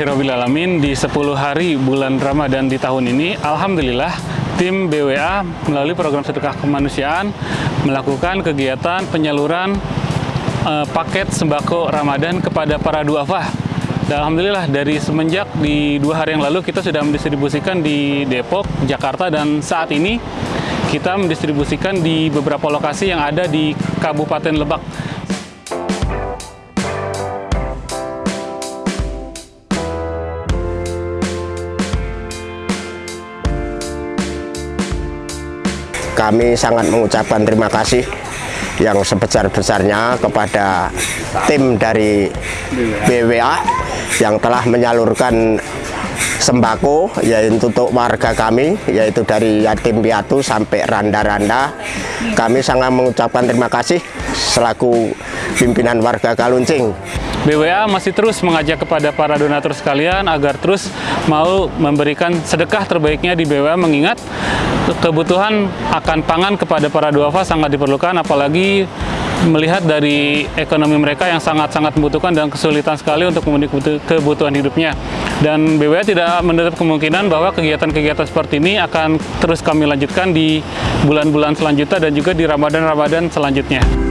Alhamdulillahirrahmanirrahim di 10 hari bulan Ramadan di tahun ini Alhamdulillah tim BWA melalui program sedekah kemanusiaan melakukan kegiatan penyaluran eh, paket sembako Ramadan kepada para duafa dan Alhamdulillah dari semenjak di dua hari yang lalu kita sudah mendistribusikan di Depok, Jakarta dan saat ini kita mendistribusikan di beberapa lokasi yang ada di Kabupaten Lebak Kami sangat mengucapkan terima kasih yang sebesar-besarnya kepada tim dari BWA yang telah menyalurkan sembako yaitu untuk warga kami yaitu dari yatim piatu sampai randa-randa. Kami sangat mengucapkan terima kasih selaku pimpinan warga Kaluncing BWA masih terus mengajak kepada para donatur sekalian agar terus mau memberikan sedekah terbaiknya di BWA mengingat kebutuhan akan pangan kepada para duafa sangat diperlukan apalagi melihat dari ekonomi mereka yang sangat-sangat membutuhkan dan kesulitan sekali untuk memenuhi kebutuhan hidupnya. Dan BWA tidak menutup kemungkinan bahwa kegiatan-kegiatan seperti ini akan terus kami lanjutkan di bulan-bulan selanjutnya dan juga di Ramadan-Ramadan selanjutnya.